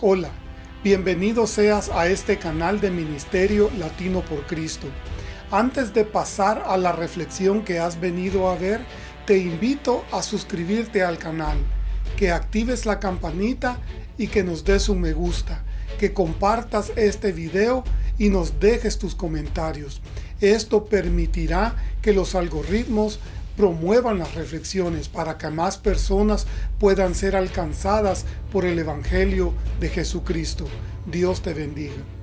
Hola, bienvenido seas a este canal de Ministerio Latino por Cristo. Antes de pasar a la reflexión que has venido a ver, te invito a suscribirte al canal, que actives la campanita y que nos des un me gusta, que compartas este video y nos dejes tus comentarios. Esto permitirá que los algoritmos promuevan las reflexiones para que más personas puedan ser alcanzadas por el Evangelio de Jesucristo. Dios te bendiga.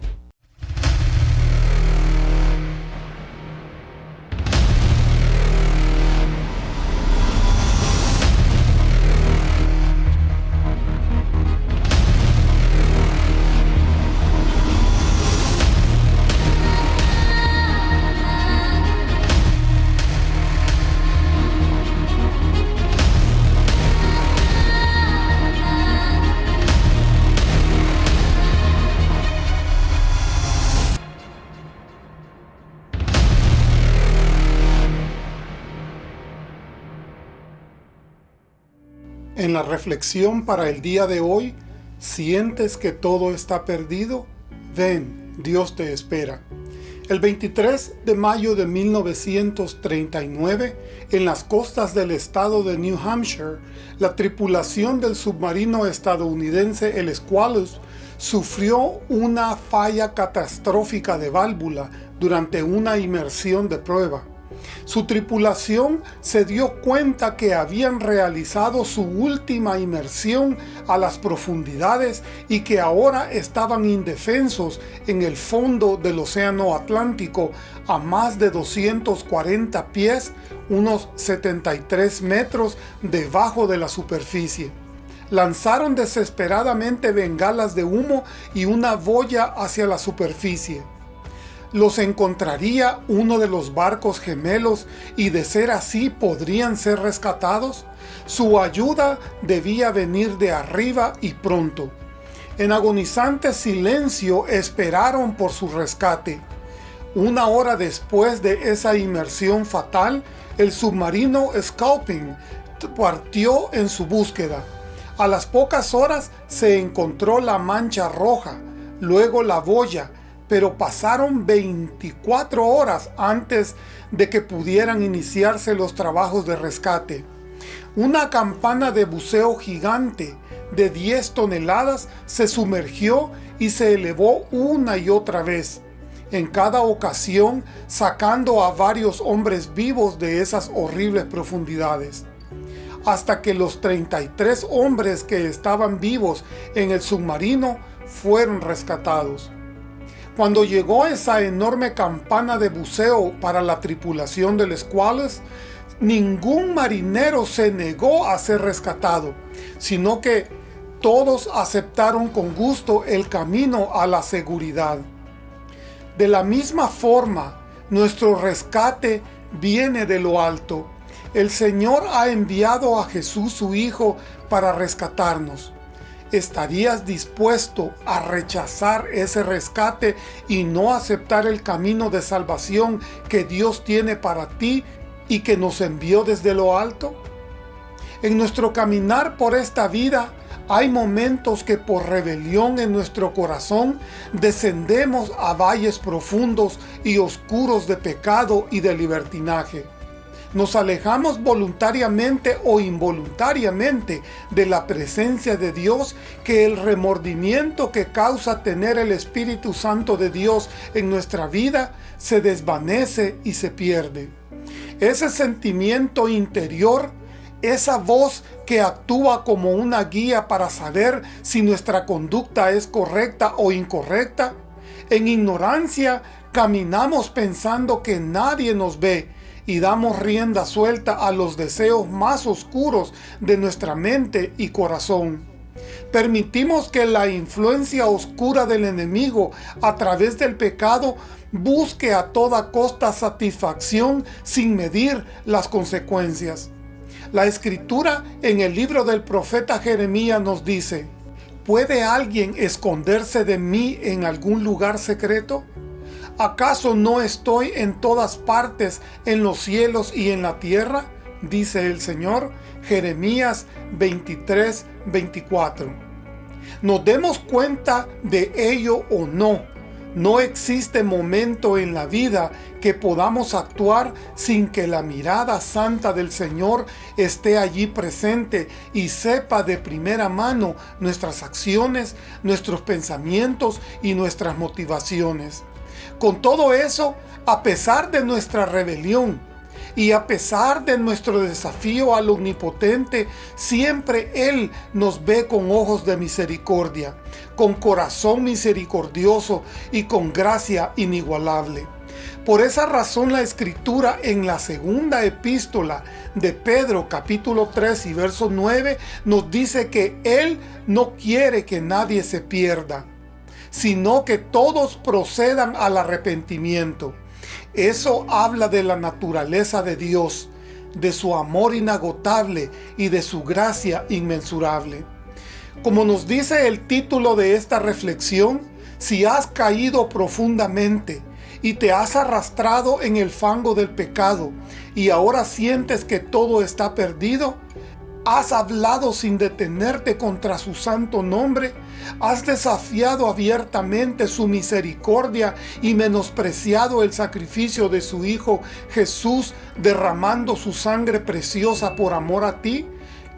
En la reflexión para el día de hoy, ¿sientes que todo está perdido? Ven, Dios te espera. El 23 de mayo de 1939, en las costas del estado de New Hampshire, la tripulación del submarino estadounidense el Squalus sufrió una falla catastrófica de válvula durante una inmersión de prueba. Su tripulación se dio cuenta que habían realizado su última inmersión a las profundidades y que ahora estaban indefensos en el fondo del océano Atlántico a más de 240 pies, unos 73 metros debajo de la superficie. Lanzaron desesperadamente bengalas de humo y una boya hacia la superficie los encontraría uno de los barcos gemelos y de ser así podrían ser rescatados? Su ayuda debía venir de arriba y pronto. En agonizante silencio esperaron por su rescate. Una hora después de esa inmersión fatal, el submarino Scalping partió en su búsqueda. A las pocas horas se encontró la mancha roja, luego la boya, pero pasaron 24 horas antes de que pudieran iniciarse los trabajos de rescate. Una campana de buceo gigante de 10 toneladas se sumergió y se elevó una y otra vez, en cada ocasión sacando a varios hombres vivos de esas horribles profundidades. Hasta que los 33 hombres que estaban vivos en el submarino fueron rescatados. Cuando llegó esa enorme campana de buceo para la tripulación del Squales, ningún marinero se negó a ser rescatado, sino que todos aceptaron con gusto el camino a la seguridad. De la misma forma, nuestro rescate viene de lo alto. El Señor ha enviado a Jesús su Hijo para rescatarnos. ¿Estarías dispuesto a rechazar ese rescate y no aceptar el camino de salvación que Dios tiene para ti y que nos envió desde lo alto? En nuestro caminar por esta vida, hay momentos que por rebelión en nuestro corazón descendemos a valles profundos y oscuros de pecado y de libertinaje nos alejamos voluntariamente o involuntariamente de la presencia de Dios, que el remordimiento que causa tener el Espíritu Santo de Dios en nuestra vida se desvanece y se pierde. Ese sentimiento interior, esa voz que actúa como una guía para saber si nuestra conducta es correcta o incorrecta, en ignorancia caminamos pensando que nadie nos ve y damos rienda suelta a los deseos más oscuros de nuestra mente y corazón. Permitimos que la influencia oscura del enemigo a través del pecado busque a toda costa satisfacción sin medir las consecuencias. La escritura en el libro del profeta Jeremías nos dice, ¿Puede alguien esconderse de mí en algún lugar secreto? ¿Acaso no estoy en todas partes, en los cielos y en la tierra? Dice el Señor, Jeremías 23, 24. Nos demos cuenta de ello o no, no existe momento en la vida que podamos actuar sin que la mirada santa del Señor esté allí presente y sepa de primera mano nuestras acciones, nuestros pensamientos y nuestras motivaciones. Con todo eso, a pesar de nuestra rebelión, y a pesar de nuestro desafío al Omnipotente, siempre Él nos ve con ojos de misericordia, con corazón misericordioso y con gracia inigualable. Por esa razón la Escritura en la segunda epístola de Pedro capítulo 3 y verso 9 nos dice que Él no quiere que nadie se pierda, sino que todos procedan al arrepentimiento. Eso habla de la naturaleza de Dios, de su amor inagotable y de su gracia inmensurable. Como nos dice el título de esta reflexión, si has caído profundamente y te has arrastrado en el fango del pecado y ahora sientes que todo está perdido, Has hablado sin detenerte contra su santo nombre. Has desafiado abiertamente su misericordia y menospreciado el sacrificio de su Hijo Jesús derramando su sangre preciosa por amor a ti.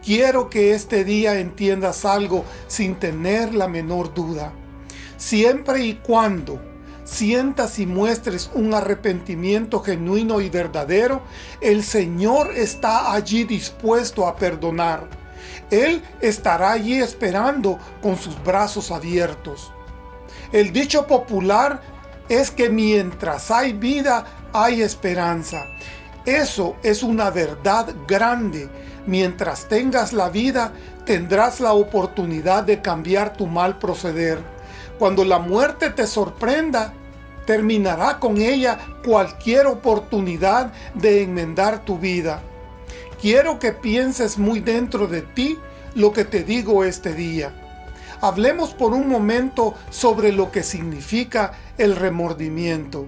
Quiero que este día entiendas algo sin tener la menor duda. Siempre y cuando sientas y muestres un arrepentimiento genuino y verdadero, el Señor está allí dispuesto a perdonar. Él estará allí esperando con sus brazos abiertos. El dicho popular es que mientras hay vida, hay esperanza. Eso es una verdad grande. Mientras tengas la vida, tendrás la oportunidad de cambiar tu mal proceder. Cuando la muerte te sorprenda, terminará con ella cualquier oportunidad de enmendar tu vida. Quiero que pienses muy dentro de ti lo que te digo este día. Hablemos por un momento sobre lo que significa el remordimiento.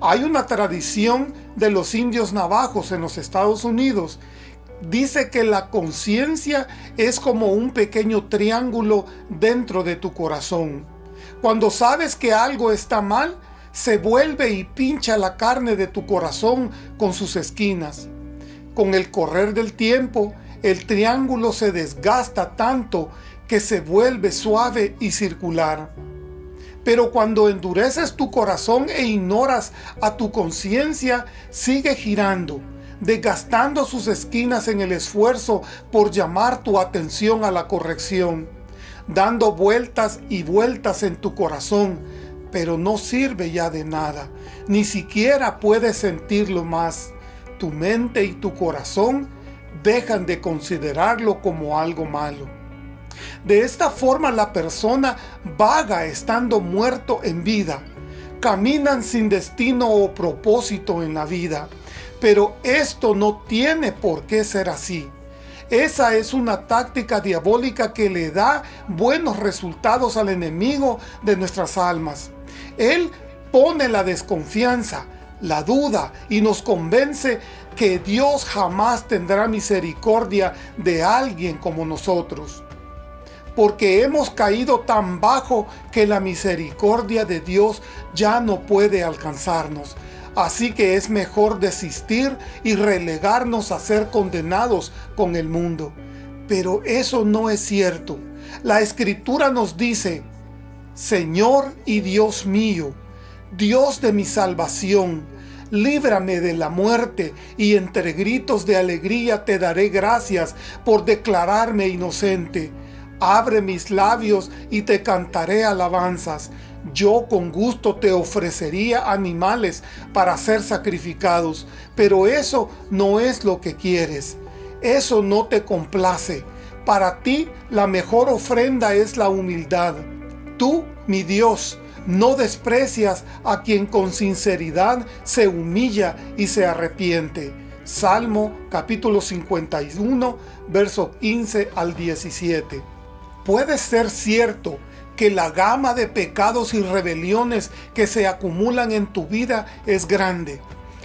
Hay una tradición de los indios navajos en los Estados Unidos. Dice que la conciencia es como un pequeño triángulo dentro de tu corazón. Cuando sabes que algo está mal, se vuelve y pincha la carne de tu corazón con sus esquinas. Con el correr del tiempo, el triángulo se desgasta tanto que se vuelve suave y circular. Pero cuando endureces tu corazón e ignoras a tu conciencia, sigue girando, desgastando sus esquinas en el esfuerzo por llamar tu atención a la corrección dando vueltas y vueltas en tu corazón, pero no sirve ya de nada, ni siquiera puedes sentirlo más. Tu mente y tu corazón dejan de considerarlo como algo malo. De esta forma la persona vaga estando muerto en vida. Caminan sin destino o propósito en la vida. Pero esto no tiene por qué ser así. Esa es una táctica diabólica que le da buenos resultados al enemigo de nuestras almas. Él pone la desconfianza, la duda y nos convence que Dios jamás tendrá misericordia de alguien como nosotros. Porque hemos caído tan bajo que la misericordia de Dios ya no puede alcanzarnos. Así que es mejor desistir y relegarnos a ser condenados con el mundo. Pero eso no es cierto. La Escritura nos dice, Señor y Dios mío, Dios de mi salvación, líbrame de la muerte y entre gritos de alegría te daré gracias por declararme inocente. Abre mis labios y te cantaré alabanzas yo con gusto te ofrecería animales para ser sacrificados, pero eso no es lo que quieres. Eso no te complace. Para ti la mejor ofrenda es la humildad. Tú, mi Dios, no desprecias a quien con sinceridad se humilla y se arrepiente. Salmo capítulo 51, verso 15 al 17. Puede ser cierto que la gama de pecados y rebeliones que se acumulan en tu vida es grande.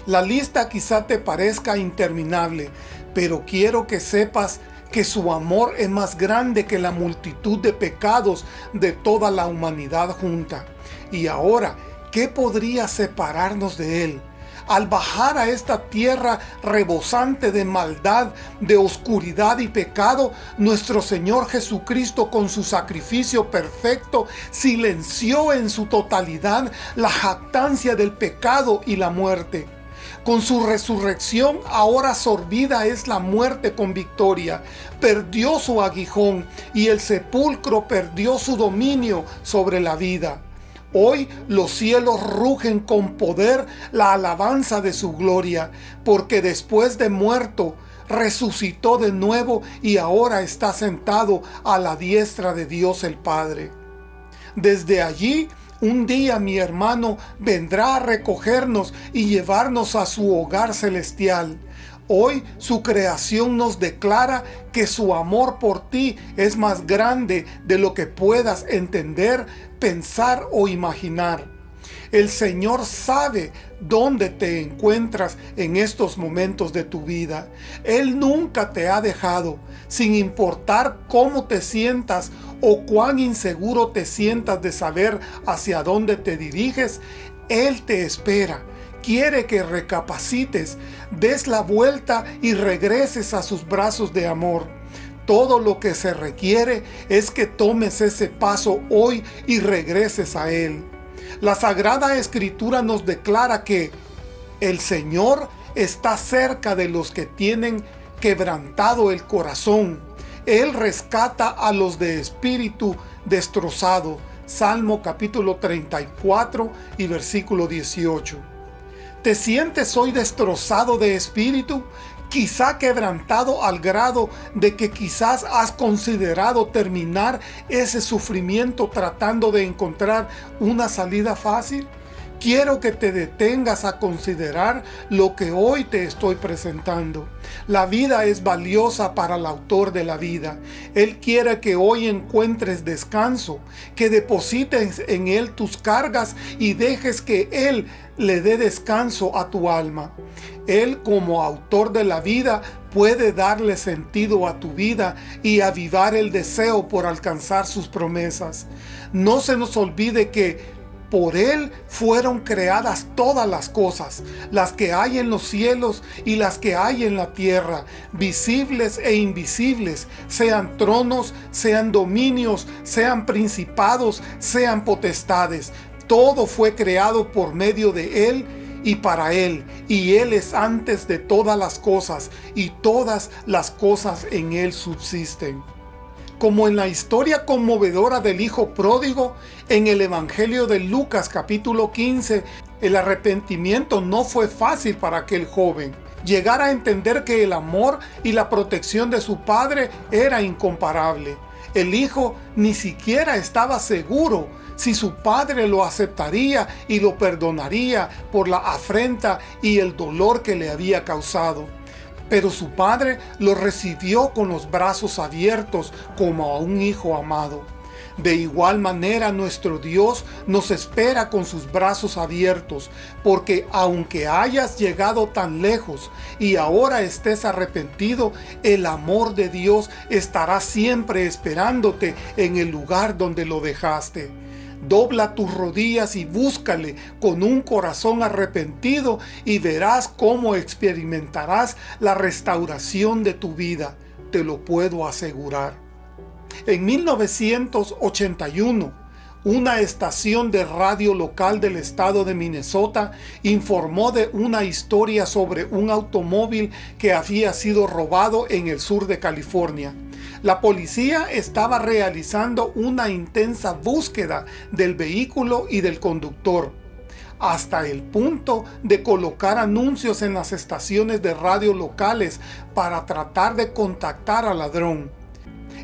La lista quizá te parezca interminable, pero quiero que sepas que su amor es más grande que la multitud de pecados de toda la humanidad junta. Y ahora, ¿qué podría separarnos de Él? Al bajar a esta tierra rebosante de maldad, de oscuridad y pecado, nuestro Señor Jesucristo con su sacrificio perfecto silenció en su totalidad la jactancia del pecado y la muerte. Con su resurrección ahora sorbida es la muerte con victoria. Perdió su aguijón y el sepulcro perdió su dominio sobre la vida. Hoy los cielos rugen con poder la alabanza de su gloria, porque después de muerto, resucitó de nuevo y ahora está sentado a la diestra de Dios el Padre. Desde allí un día mi hermano vendrá a recogernos y llevarnos a su hogar celestial. Hoy su creación nos declara que su amor por ti es más grande de lo que puedas entender, pensar o imaginar. El Señor sabe dónde te encuentras en estos momentos de tu vida. Él nunca te ha dejado, sin importar cómo te sientas o cuán inseguro te sientas de saber hacia dónde te diriges, Él te espera. Quiere que recapacites, des la vuelta y regreses a sus brazos de amor. Todo lo que se requiere es que tomes ese paso hoy y regreses a Él. La Sagrada Escritura nos declara que el Señor está cerca de los que tienen quebrantado el corazón. Él rescata a los de espíritu destrozado. Salmo capítulo 34 y versículo 18. ¿Te sientes hoy destrozado de espíritu? Quizá quebrantado al grado de que quizás has considerado terminar ese sufrimiento tratando de encontrar una salida fácil? Quiero que te detengas a considerar lo que hoy te estoy presentando. La vida es valiosa para el autor de la vida. Él quiere que hoy encuentres descanso, que deposites en Él tus cargas y dejes que Él le dé descanso a tu alma. Él como autor de la vida puede darle sentido a tu vida y avivar el deseo por alcanzar sus promesas. No se nos olvide que por Él fueron creadas todas las cosas, las que hay en los cielos y las que hay en la tierra, visibles e invisibles, sean tronos, sean dominios, sean principados, sean potestades. Todo fue creado por medio de Él y para Él, y Él es antes de todas las cosas, y todas las cosas en Él subsisten como en la historia conmovedora del Hijo Pródigo, en el Evangelio de Lucas capítulo 15, el arrepentimiento no fue fácil para aquel joven. Llegar a entender que el amor y la protección de su padre era incomparable. El hijo ni siquiera estaba seguro si su padre lo aceptaría y lo perdonaría por la afrenta y el dolor que le había causado. Pero su padre lo recibió con los brazos abiertos como a un hijo amado. De igual manera nuestro Dios nos espera con sus brazos abiertos, porque aunque hayas llegado tan lejos y ahora estés arrepentido, el amor de Dios estará siempre esperándote en el lugar donde lo dejaste. Dobla tus rodillas y búscale con un corazón arrepentido y verás cómo experimentarás la restauración de tu vida. Te lo puedo asegurar. En 1981, una estación de radio local del estado de Minnesota informó de una historia sobre un automóvil que había sido robado en el sur de California. La policía estaba realizando una intensa búsqueda del vehículo y del conductor, hasta el punto de colocar anuncios en las estaciones de radio locales para tratar de contactar al ladrón.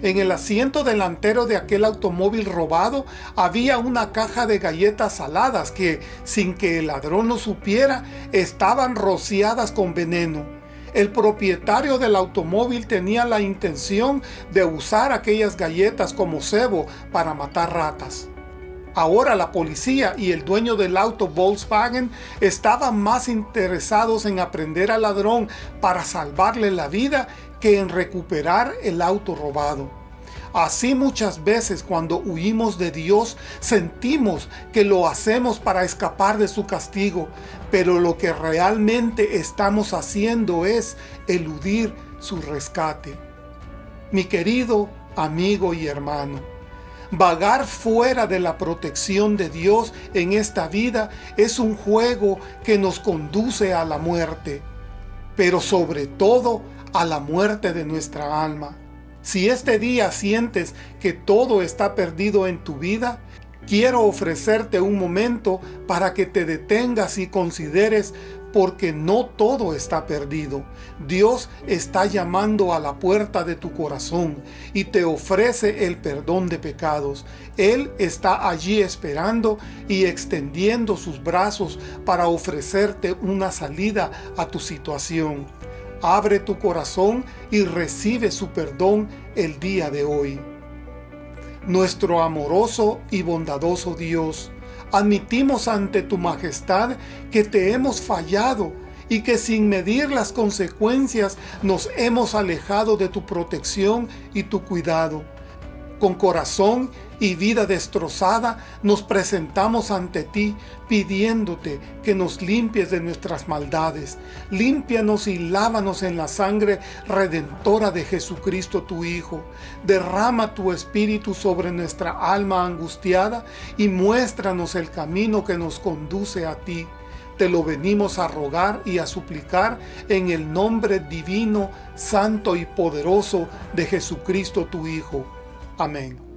En el asiento delantero de aquel automóvil robado había una caja de galletas saladas que, sin que el ladrón lo supiera, estaban rociadas con veneno. El propietario del automóvil tenía la intención de usar aquellas galletas como cebo para matar ratas. Ahora la policía y el dueño del auto Volkswagen estaban más interesados en aprender al ladrón para salvarle la vida que en recuperar el auto robado. Así muchas veces cuando huimos de Dios sentimos que lo hacemos para escapar de su castigo, pero lo que realmente estamos haciendo es eludir su rescate. Mi querido amigo y hermano, vagar fuera de la protección de Dios en esta vida es un juego que nos conduce a la muerte, pero sobre todo a la muerte de nuestra alma. Si este día sientes que todo está perdido en tu vida, quiero ofrecerte un momento para que te detengas y consideres porque no todo está perdido. Dios está llamando a la puerta de tu corazón y te ofrece el perdón de pecados. Él está allí esperando y extendiendo sus brazos para ofrecerte una salida a tu situación. Abre tu corazón y recibe su perdón el día de hoy. Nuestro amoroso y bondadoso Dios, admitimos ante tu majestad que te hemos fallado y que sin medir las consecuencias nos hemos alejado de tu protección y tu cuidado. Con corazón y vida destrozada, nos presentamos ante ti, pidiéndote que nos limpies de nuestras maldades. Límpianos y lávanos en la sangre redentora de Jesucristo tu Hijo. Derrama tu Espíritu sobre nuestra alma angustiada y muéstranos el camino que nos conduce a ti. Te lo venimos a rogar y a suplicar en el nombre divino, santo y poderoso de Jesucristo tu Hijo. Amén.